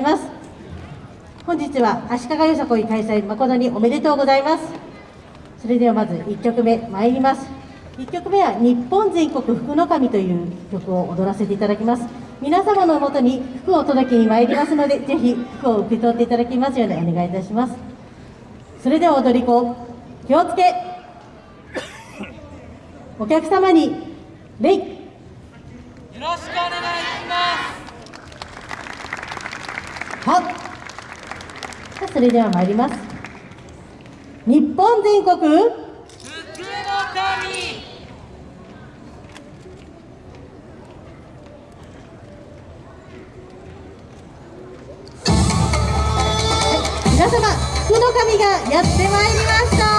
します。本日は足利よさこい開催誠におめでとうございます。それではまず1曲目参ります。1曲目は「日本全国福の神」という曲を踊らせていただきます。皆様のもとに服を届けに参りますのでぜひ服を受け取っていただきますようにお願いいたします。それでは踊り子気をつけ。お客様に礼。よろしくお願いします。はっさあそれでは参ります。日本全国。福の神。皆様福の神がやってまいりました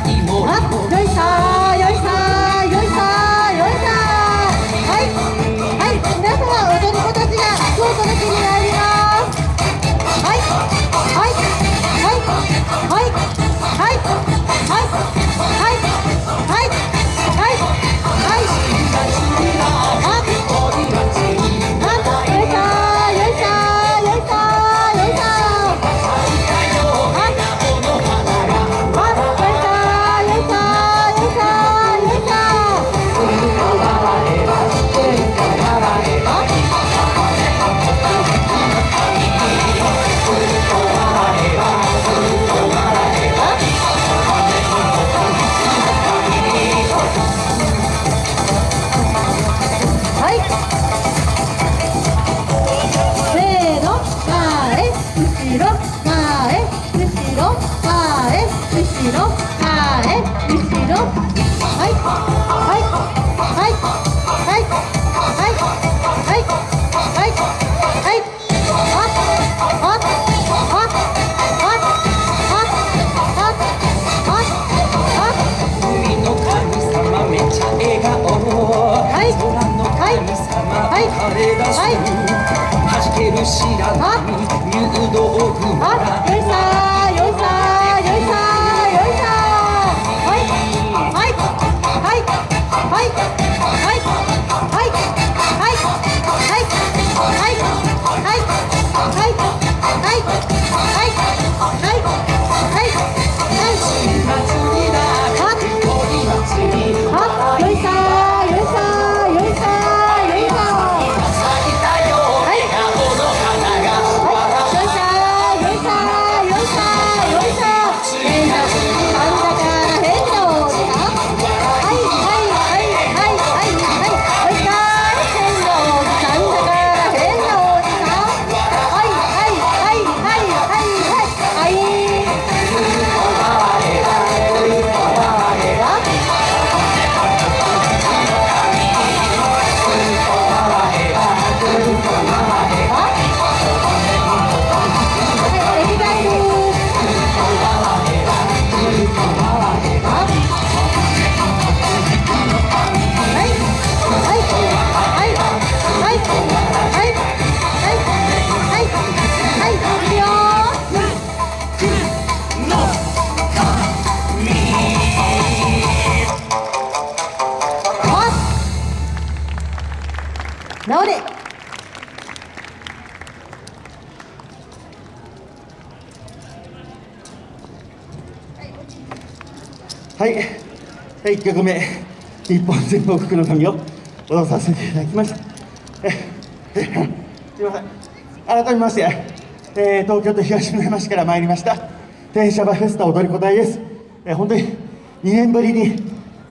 e ろ前後ろ。はいはいはいはいはいはいはいはい。あああああああ海の神様めっちゃ笑顔。い空の神様はい直れ。はい、はい、1曲目、日本全国の神を踊らさせていただきました。すみません、改めまして、えー東京都東村山市から参りました、天シャバフェスタ踊り子隊です。えー本当に2年ぶりに